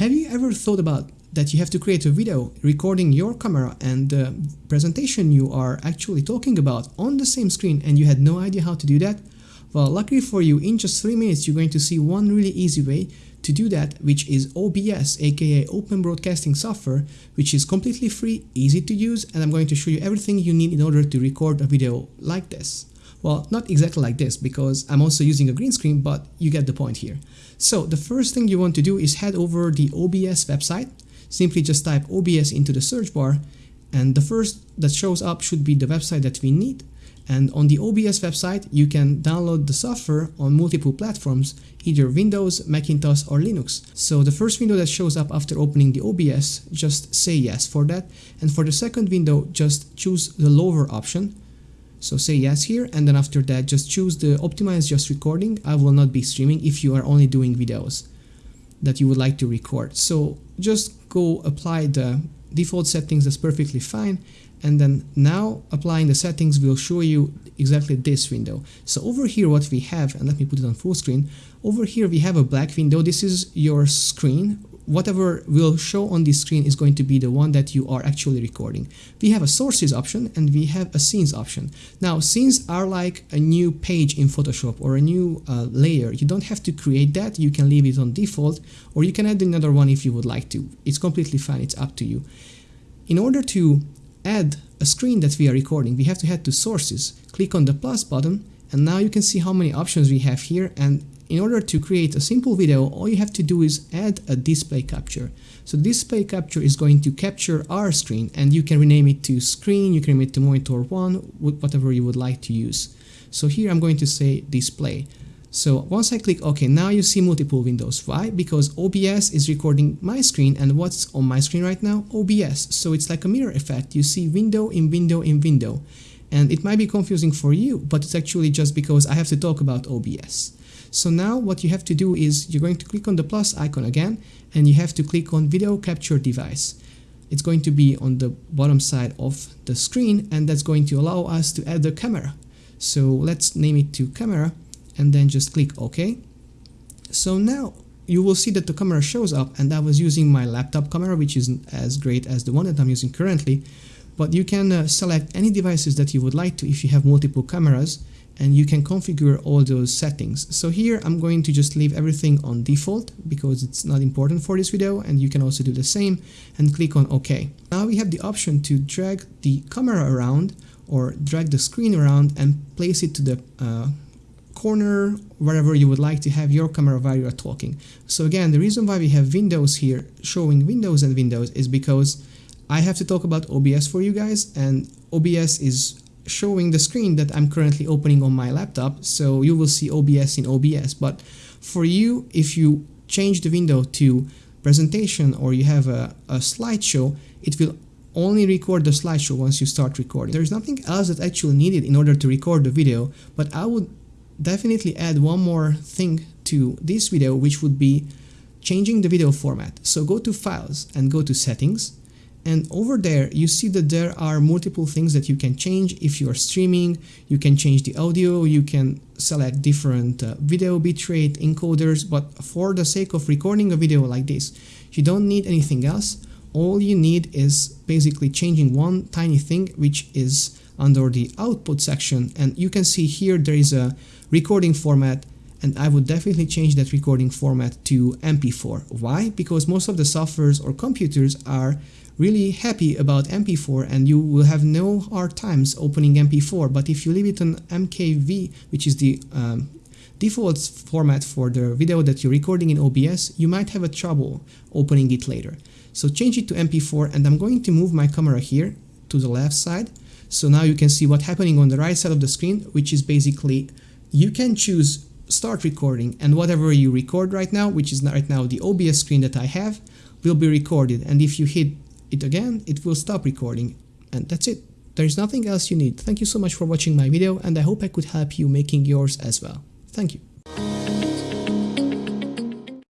Have you ever thought about that you have to create a video recording your camera and the presentation you are actually talking about on the same screen and you had no idea how to do that? Well, luckily for you, in just 3 minutes you're going to see one really easy way to do that, which is OBS, aka Open Broadcasting Software, which is completely free, easy to use, and I'm going to show you everything you need in order to record a video like this. Well, not exactly like this because I'm also using a green screen, but you get the point here. So the first thing you want to do is head over the OBS website. Simply just type OBS into the search bar and the first that shows up should be the website that we need. And on the OBS website, you can download the software on multiple platforms, either Windows, Macintosh or Linux. So the first window that shows up after opening the OBS, just say yes for that. And for the second window, just choose the lower option. So say yes here and then after that just choose the optimize just recording. I will not be streaming if you are only doing videos that you would like to record. So just go apply the default settings, that's perfectly fine and then now applying the settings will show you exactly this window. So over here what we have, and let me put it on full screen, over here we have a black window, this is your screen, whatever will show on the screen is going to be the one that you are actually recording. We have a sources option and we have a scenes option. Now scenes are like a new page in Photoshop or a new uh, layer. You don't have to create that, you can leave it on default or you can add another one if you would like to. It's completely fine, it's up to you. In order to add a screen that we are recording, we have to head to sources, click on the plus button, and now you can see how many options we have here. And in order to create a simple video, all you have to do is add a display capture. So display capture is going to capture our screen and you can rename it to screen, you can rename it to monitor one, whatever you would like to use. So here I'm going to say display. So once I click OK, now you see multiple windows. Why? Because OBS is recording my screen and what's on my screen right now? OBS. So it's like a mirror effect. You see window in window in window. And it might be confusing for you, but it's actually just because I have to talk about OBS. So now what you have to do is you're going to click on the plus icon again and you have to click on video capture device. It's going to be on the bottom side of the screen and that's going to allow us to add the camera. So let's name it to camera and then just click OK. So now you will see that the camera shows up and I was using my laptop camera which isn't as great as the one that I'm using currently but you can uh, select any devices that you would like to if you have multiple cameras and you can configure all those settings. So here I'm going to just leave everything on default because it's not important for this video and you can also do the same and click on OK. Now we have the option to drag the camera around or drag the screen around and place it to the uh, corner, wherever you would like to have your camera while you are talking. So again, the reason why we have windows here showing windows and windows is because I have to talk about OBS for you guys and OBS is showing the screen that I'm currently opening on my laptop so you will see OBS in OBS but for you if you change the window to presentation or you have a, a slideshow it will only record the slideshow once you start recording. There's nothing else that's actually needed in order to record the video but I would definitely add one more thing to this video which would be changing the video format. So go to files and go to settings and over there you see that there are multiple things that you can change. If you are streaming you can change the audio you can select different uh, video bitrate encoders. But for the sake of recording a video like this you don't need anything else. All you need is basically changing one tiny thing which is under the output section. And you can see here there is a recording format and I would definitely change that recording format to MP4. Why? Because most of the softwares or computers are really happy about MP4 and you will have no hard times opening MP4 but if you leave it on MKV which is the um, default format for the video that you're recording in OBS you might have a trouble opening it later. So change it to MP4 and I'm going to move my camera here to the left side so now you can see what's happening on the right side of the screen which is basically you can choose start recording and whatever you record right now, which is right now the OBS screen that I have, will be recorded and if you hit it again, it will stop recording and that's it. There is nothing else you need. Thank you so much for watching my video and I hope I could help you making yours as well. Thank you.